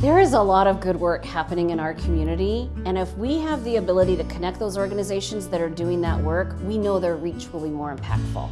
There is a lot of good work happening in our community, and if we have the ability to connect those organizations that are doing that work, we know their reach will be more impactful.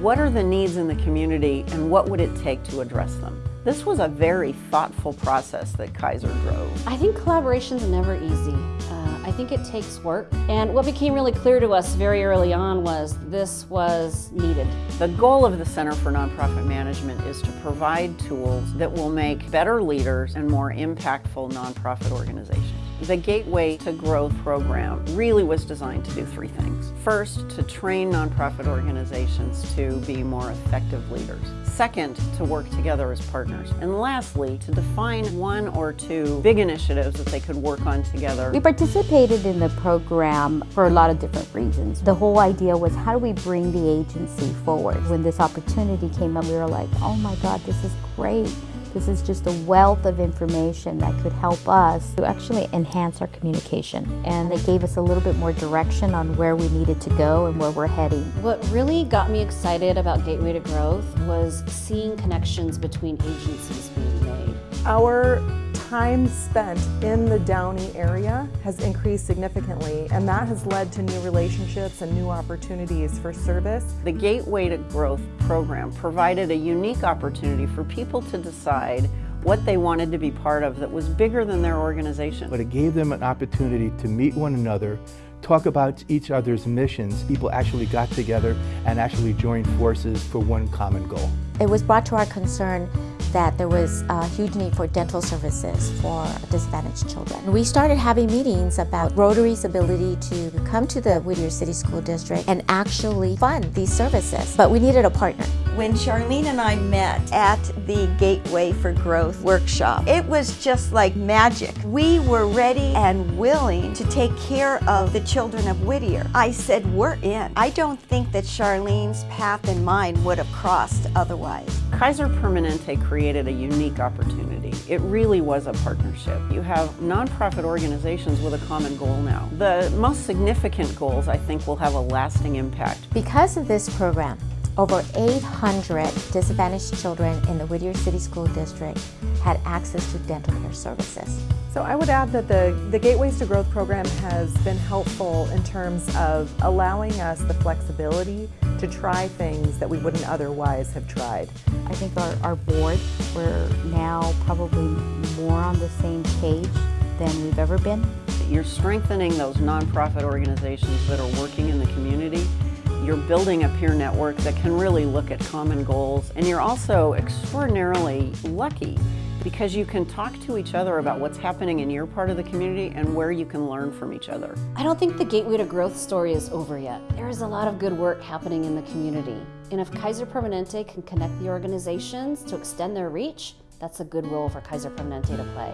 What are the needs in the community and what would it take to address them? This was a very thoughtful process that Kaiser drove. I think collaboration's never easy. Uh, I think it takes work. And what became really clear to us very early on was this was needed. The goal of the Center for Nonprofit Management is to provide tools that will make better leaders and more impactful nonprofit organizations. The Gateway to Growth program really was designed to do three things. First, to train nonprofit organizations to be more effective leaders. Second, to work together as partners. And lastly, to define one or two big initiatives that they could work on together. We participated in the program for a lot of different reasons. The whole idea was how do we bring the agency forward? When this opportunity came up, we were like, oh my God, this is great. This is just a wealth of information that could help us to actually enhance our communication. And it gave us a little bit more direction on where we needed to go and where we're heading. What really got me excited about Gateway to Growth was seeing connections between agencies being made. Our time spent in the Downey area has increased significantly and that has led to new relationships and new opportunities for service. The Gateway to Growth program provided a unique opportunity for people to decide what they wanted to be part of that was bigger than their organization. But it gave them an opportunity to meet one another, talk about each other's missions. People actually got together and actually joined forces for one common goal. It was brought to our concern that there was a huge need for dental services for disadvantaged children. We started having meetings about Rotary's ability to come to the Whittier City School District and actually fund these services, but we needed a partner. When Charlene and I met at the Gateway for Growth workshop, it was just like magic. We were ready and willing to take care of the children of Whittier. I said, we're in. I don't think that Charlene's path and mine would have crossed otherwise. Kaiser Permanente created a unique opportunity. It really was a partnership. You have nonprofit organizations with a common goal now. The most significant goals, I think, will have a lasting impact. Because of this program, over 800 disadvantaged children in the Whittier City School District had access to dental care services. So I would add that the, the Gateways to Growth program has been helpful in terms of allowing us the flexibility to try things that we wouldn't otherwise have tried. I think our, our board, we're now probably more on the same page than we've ever been. You're strengthening those nonprofit organizations that are working in the community you're building a peer network that can really look at common goals and you're also extraordinarily lucky because you can talk to each other about what's happening in your part of the community and where you can learn from each other. I don't think the Gateway to Growth story is over yet. There is a lot of good work happening in the community. And if Kaiser Permanente can connect the organizations to extend their reach, that's a good role for Kaiser Permanente to play.